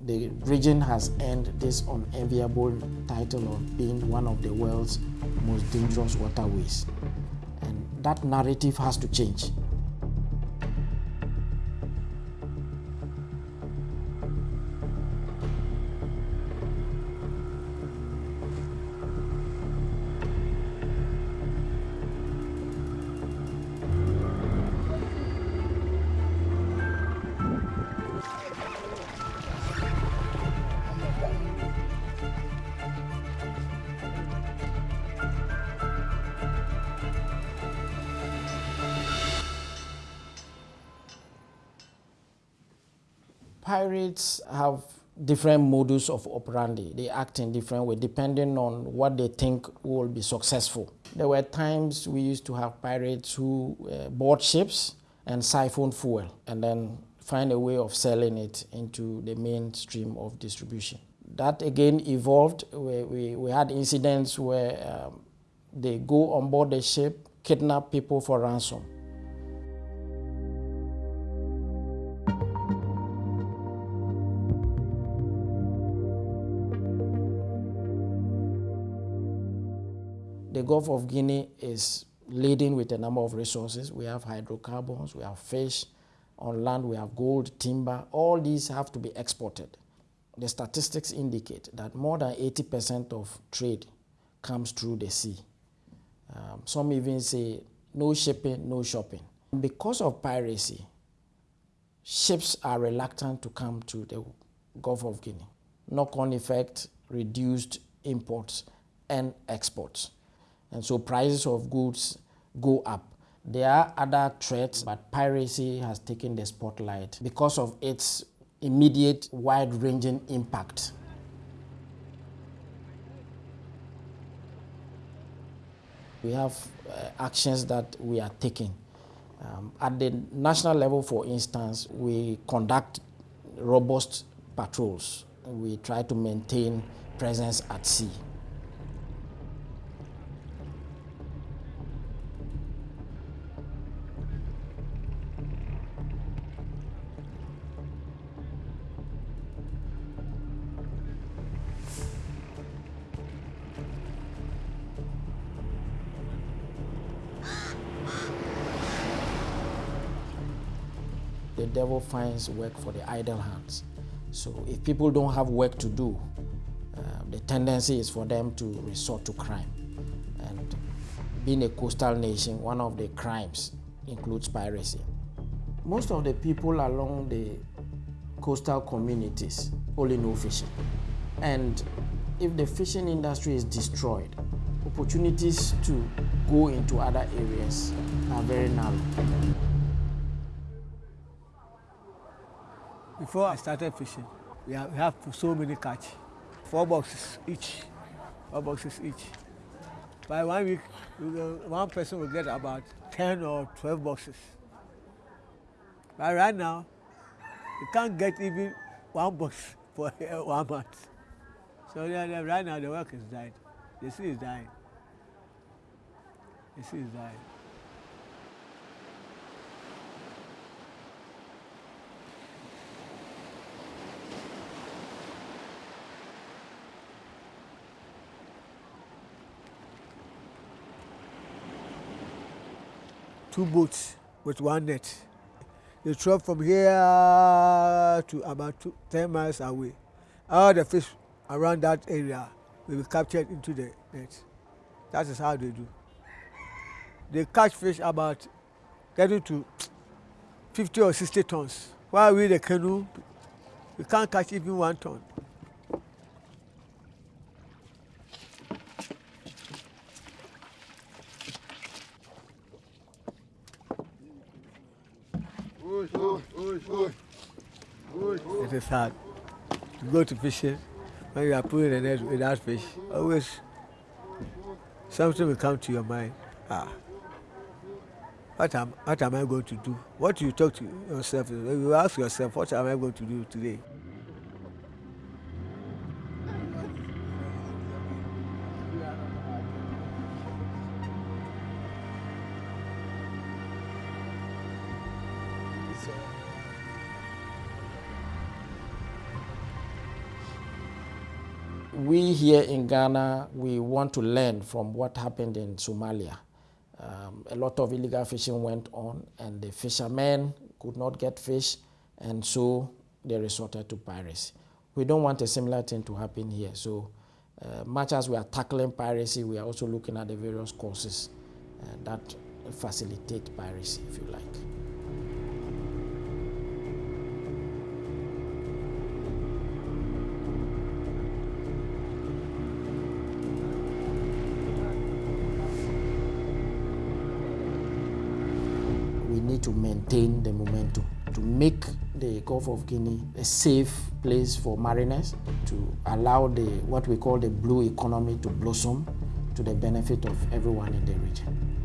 The region has earned this unenviable title of being one of the world's most dangerous waterways. And that narrative has to change. Pirates have different modus of operandi. They act in different ways depending on what they think will be successful. There were times we used to have pirates who uh, board ships and siphon fuel and then find a way of selling it into the mainstream of distribution. That again evolved. We, we, we had incidents where um, they go on board the ship, kidnap people for ransom The Gulf of Guinea is leading with a number of resources. We have hydrocarbons, we have fish, on land we have gold, timber, all these have to be exported. The statistics indicate that more than 80% of trade comes through the sea. Um, some even say no shipping, no shopping. Because of piracy, ships are reluctant to come to the Gulf of Guinea. Knock-on effect, reduced imports and exports and so prices of goods go up. There are other threats, but piracy has taken the spotlight because of its immediate, wide-ranging impact. We have uh, actions that we are taking. Um, at the national level, for instance, we conduct robust patrols. We try to maintain presence at sea. The devil finds work for the idle hands. So if people don't have work to do, uh, the tendency is for them to resort to crime. And being a coastal nation, one of the crimes includes piracy. Most of the people along the coastal communities only know fishing. And if the fishing industry is destroyed, opportunities to go into other areas are very narrow. Before I started fishing, we have, we have so many catch, four boxes each, four boxes each. By one week, one person will get about 10 or 12 boxes. But right now, you can't get even one box for one month. So right now the work is died. The sea is dying. The sea is dying. Two boats with one net. They travel from here to about two, 10 miles away. All the fish around that area will be captured into the net. That is how they do. They catch fish about getting to 50 or 60 tons. While we, the canoe, we can't catch even one ton. It is hard to go to fishing when you are pulling a net without fish. Always something will come to your mind. Ah, what am, what am I going to do? What you talk to yourself, you ask yourself, what am I going to do today? We here in Ghana, we want to learn from what happened in Somalia. Um, a lot of illegal fishing went on, and the fishermen could not get fish, and so they resorted to piracy. We don't want a similar thing to happen here. So, uh, much as we are tackling piracy, we are also looking at the various causes uh, that facilitate piracy, if you like. we need to maintain the momentum to make the Gulf of Guinea a safe place for mariners, to allow the what we call the blue economy to blossom to the benefit of everyone in the region.